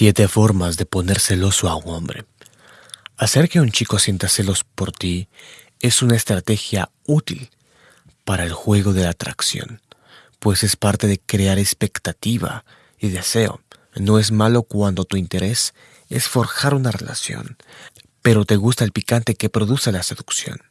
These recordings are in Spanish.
Siete formas de poner celoso a un hombre. Hacer que un chico sienta celos por ti es una estrategia útil para el juego de la atracción, pues es parte de crear expectativa y deseo. No es malo cuando tu interés es forjar una relación, pero te gusta el picante que produce la seducción.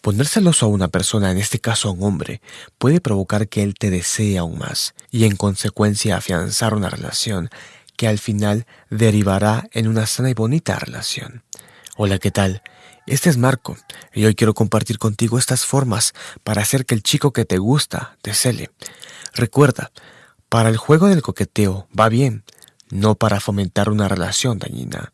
Poner celoso a una persona, en este caso a un hombre, puede provocar que él te desee aún más y en consecuencia afianzar una relación que al final derivará en una sana y bonita relación. Hola, ¿qué tal? Este es Marco y hoy quiero compartir contigo estas formas para hacer que el chico que te gusta te cele. Recuerda, para el juego del coqueteo va bien, no para fomentar una relación dañina.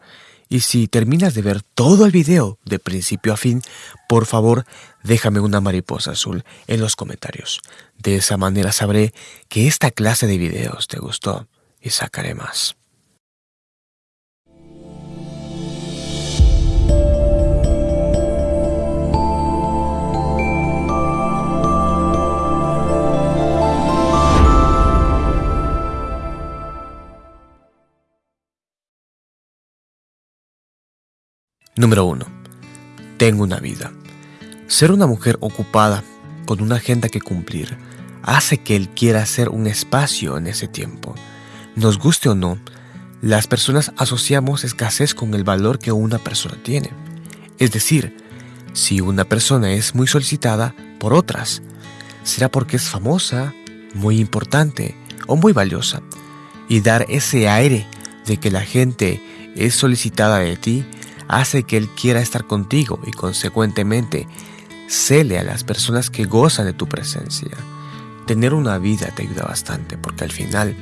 Y si terminas de ver todo el video de principio a fin, por favor déjame una mariposa azul en los comentarios. De esa manera sabré que esta clase de videos te gustó y sacaré más. Número 1. Tengo una vida. Ser una mujer ocupada con una agenda que cumplir hace que él quiera hacer un espacio en ese tiempo. Nos guste o no, las personas asociamos escasez con el valor que una persona tiene. Es decir, si una persona es muy solicitada por otras, será porque es famosa, muy importante o muy valiosa. Y dar ese aire de que la gente es solicitada de ti hace que Él quiera estar contigo y consecuentemente cele a las personas que gozan de tu presencia. Tener una vida te ayuda bastante porque al final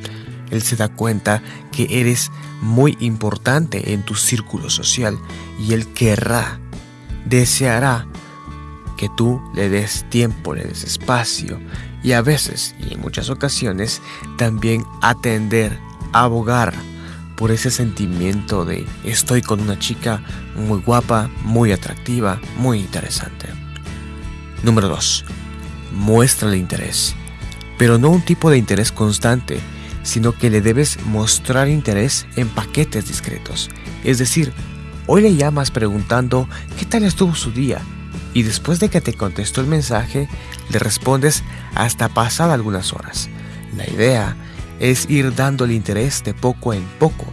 Él se da cuenta que eres muy importante en tu círculo social y Él querrá, deseará que tú le des tiempo, le des espacio y a veces y en muchas ocasiones también atender, abogar por ese sentimiento de estoy con una chica muy guapa, muy atractiva, muy interesante. Número 2. Muéstrale interés. Pero no un tipo de interés constante, sino que le debes mostrar interés en paquetes discretos. Es decir, hoy le llamas preguntando qué tal estuvo su día y después de que te contestó el mensaje, le respondes hasta pasar algunas horas. La idea es ir dándole interés de poco en poco,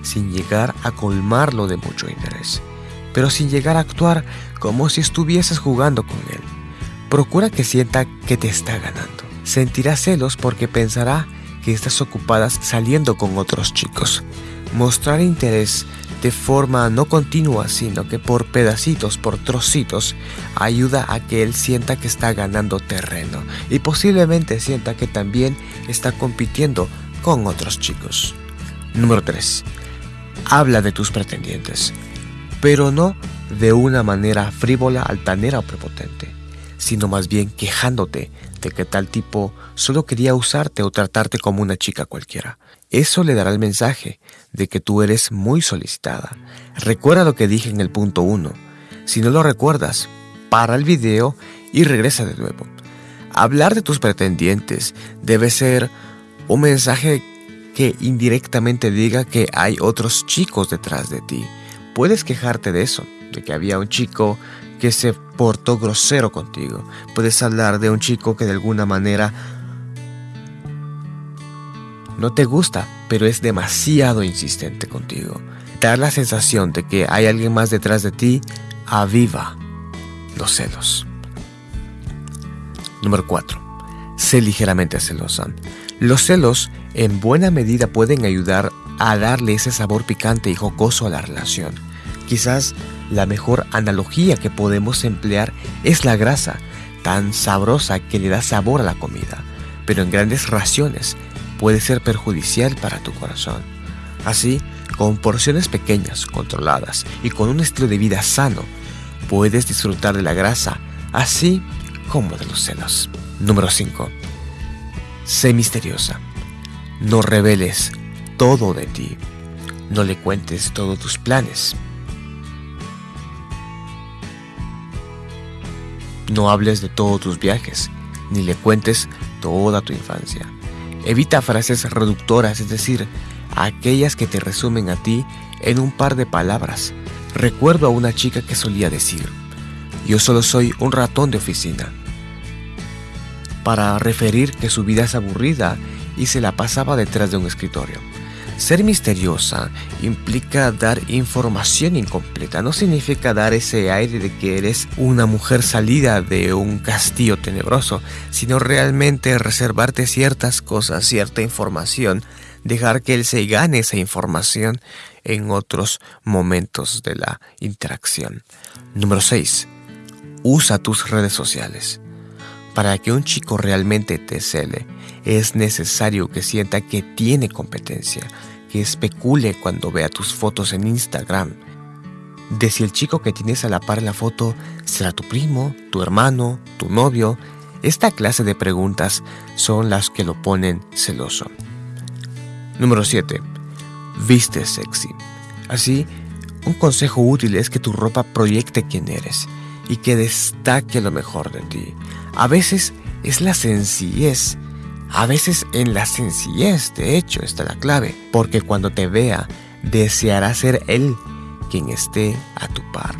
sin llegar a colmarlo de mucho interés, pero sin llegar a actuar como si estuvieses jugando con él. Procura que sienta que te está ganando. Sentirá celos porque pensará que estás ocupada saliendo con otros chicos. Mostrar interés de forma no continua, sino que por pedacitos, por trocitos, ayuda a que él sienta que está ganando terreno y posiblemente sienta que también está compitiendo con otros chicos. Número 3. Habla de tus pretendientes, pero no de una manera frívola, altanera o prepotente, sino más bien quejándote de que tal tipo solo quería usarte o tratarte como una chica cualquiera. Eso le dará el mensaje de que tú eres muy solicitada. Recuerda lo que dije en el punto 1. Si no lo recuerdas, para el video y regresa de nuevo. Hablar de tus pretendientes debe ser un mensaje que indirectamente diga que hay otros chicos detrás de ti. Puedes quejarte de eso, de que había un chico que se portó grosero contigo. Puedes hablar de un chico que de alguna manera no te gusta, pero es demasiado insistente contigo. Dar la sensación de que hay alguien más detrás de ti aviva los celos. Número 4. Sé ligeramente celosa. Los celos en buena medida pueden ayudar a darle ese sabor picante y jocoso a la relación. Quizás la mejor analogía que podemos emplear es la grasa, tan sabrosa que le da sabor a la comida, pero en grandes raciones puede ser perjudicial para tu corazón. Así, con porciones pequeñas, controladas y con un estilo de vida sano, puedes disfrutar de la grasa, así como de los celos. Número 5. Sé misteriosa. No reveles todo de ti. No le cuentes todos tus planes. No hables de todos tus viajes, ni le cuentes toda tu infancia. Evita frases reductoras, es decir, aquellas que te resumen a ti en un par de palabras. Recuerdo a una chica que solía decir, yo solo soy un ratón de oficina, para referir que su vida es aburrida y se la pasaba detrás de un escritorio. Ser misteriosa implica dar información incompleta, no significa dar ese aire de que eres una mujer salida de un castillo tenebroso, sino realmente reservarte ciertas cosas, cierta información, dejar que él se gane esa información en otros momentos de la interacción. Número 6. Usa tus redes sociales. Para que un chico realmente te cele, es necesario que sienta que tiene competencia, que especule cuando vea tus fotos en Instagram, de si el chico que tienes a la par en la foto será tu primo, tu hermano, tu novio. Esta clase de preguntas son las que lo ponen celoso. Número 7. Viste sexy. Así, un consejo útil es que tu ropa proyecte quién eres y que destaque lo mejor de ti. A veces es la sencillez a veces en la sencillez, de hecho, está la clave, porque cuando te vea, deseará ser Él quien esté a tu par.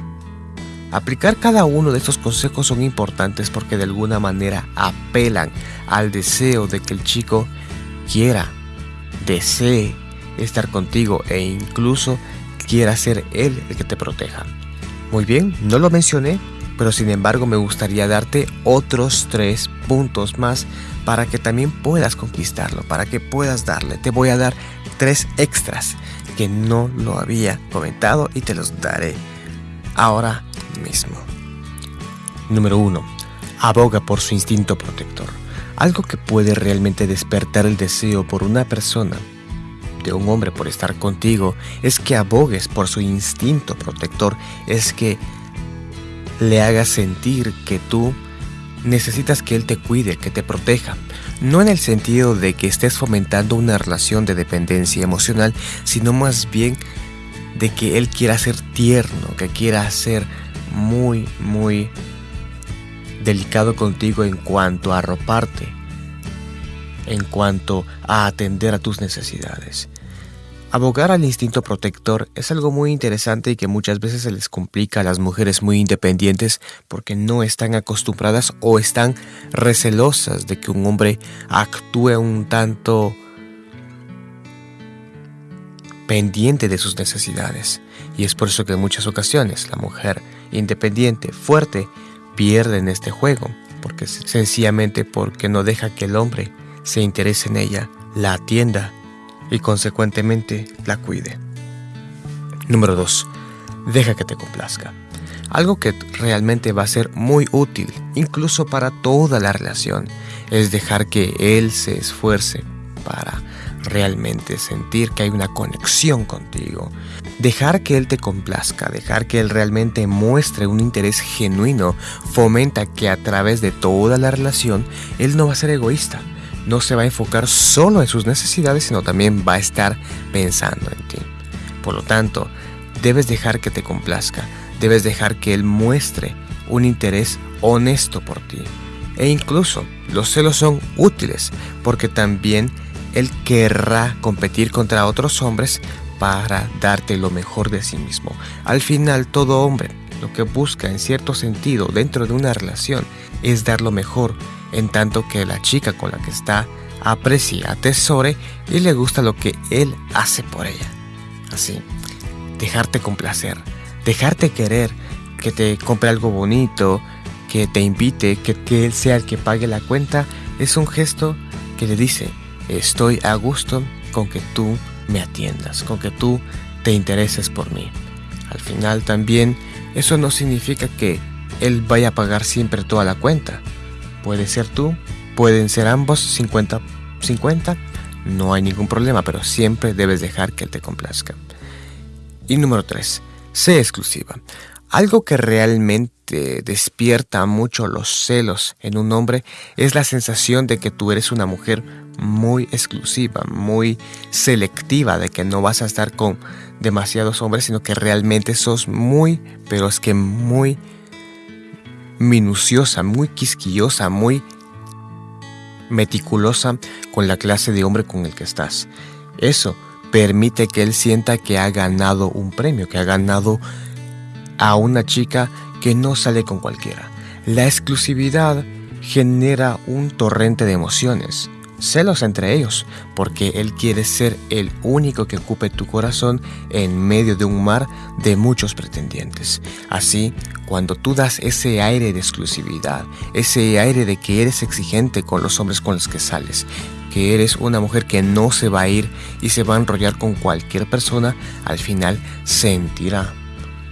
Aplicar cada uno de estos consejos son importantes porque de alguna manera apelan al deseo de que el chico quiera, desee estar contigo e incluso quiera ser él el que te proteja. Muy bien, no lo mencioné, pero sin embargo me gustaría darte otros tres puntos más para que también puedas conquistarlo, para que puedas darle. Te voy a dar tres extras que no lo había comentado y te los daré ahora mismo. Número 1. Aboga por su instinto protector. Algo que puede realmente despertar el deseo por una persona, de un hombre por estar contigo, es que abogues por su instinto protector, es que le hagas sentir que tú necesitas que Él te cuide, que te proteja. No en el sentido de que estés fomentando una relación de dependencia emocional, sino más bien de que Él quiera ser tierno, que quiera ser muy, muy delicado contigo en cuanto a arroparte, en cuanto a atender a tus necesidades. Abogar al instinto protector es algo muy interesante y que muchas veces se les complica a las mujeres muy independientes porque no están acostumbradas o están recelosas de que un hombre actúe un tanto pendiente de sus necesidades. Y es por eso que en muchas ocasiones la mujer independiente, fuerte, pierde en este juego, porque sencillamente porque no deja que el hombre se interese en ella, la atienda y consecuentemente la cuide. Número 2. Deja que te complazca. Algo que realmente va a ser muy útil, incluso para toda la relación, es dejar que él se esfuerce para realmente sentir que hay una conexión contigo. Dejar que él te complazca, dejar que él realmente muestre un interés genuino, fomenta que a través de toda la relación él no va a ser egoísta, no se va a enfocar solo en sus necesidades, sino también va a estar pensando en ti. Por lo tanto, debes dejar que te complazca, debes dejar que él muestre un interés honesto por ti. E incluso los celos son útiles porque también él querrá competir contra otros hombres para darte lo mejor de sí mismo. Al final, todo hombre lo que busca en cierto sentido dentro de una relación es dar lo mejor en tanto que la chica con la que está aprecia, atesore y le gusta lo que él hace por ella. Así, dejarte complacer, dejarte querer, que te compre algo bonito, que te invite, que, que él sea el que pague la cuenta, es un gesto que le dice, estoy a gusto con que tú me atiendas, con que tú te intereses por mí. Al final también eso no significa que él vaya a pagar siempre toda la cuenta. Puede ser tú, pueden ser ambos 50-50, no hay ningún problema, pero siempre debes dejar que él te complazca. Y número 3, sé exclusiva. Algo que realmente despierta mucho los celos en un hombre es la sensación de que tú eres una mujer muy exclusiva, muy selectiva, de que no vas a estar con demasiados hombres, sino que realmente sos muy, pero es que muy minuciosa, muy quisquillosa, muy meticulosa con la clase de hombre con el que estás. Eso permite que él sienta que ha ganado un premio, que ha ganado a una chica que no sale con cualquiera. La exclusividad genera un torrente de emociones, celos entre ellos, porque él quiere ser el único que ocupe tu corazón en medio de un mar de muchos pretendientes. Así, cuando tú das ese aire de exclusividad, ese aire de que eres exigente con los hombres con los que sales, que eres una mujer que no se va a ir y se va a enrollar con cualquier persona, al final sentirá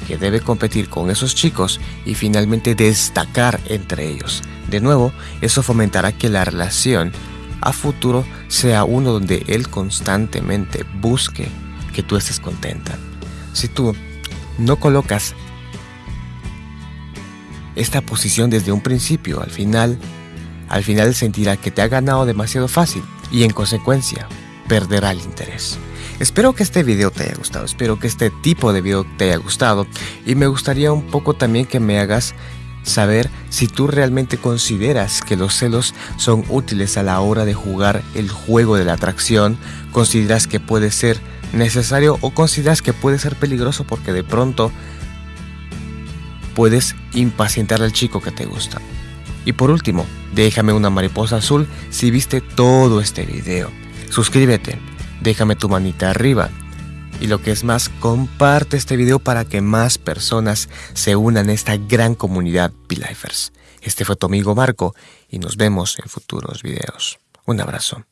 que debe competir con esos chicos y finalmente destacar entre ellos. De nuevo, eso fomentará que la relación a futuro sea uno donde él constantemente busque que tú estés contenta. Si tú no colocas esta posición desde un principio, al final, al final sentirá que te ha ganado demasiado fácil y en consecuencia perderá el interés. Espero que este video te haya gustado, espero que este tipo de video te haya gustado y me gustaría un poco también que me hagas saber si tú realmente consideras que los celos son útiles a la hora de jugar el juego de la atracción, consideras que puede ser necesario o consideras que puede ser peligroso porque de pronto puedes impacientar al chico que te gusta. Y por último, déjame una mariposa azul si viste todo este video. Suscríbete déjame tu manita arriba. Y lo que es más, comparte este video para que más personas se unan a esta gran comunidad P-Lifers. Este fue tu amigo Marco y nos vemos en futuros videos. Un abrazo.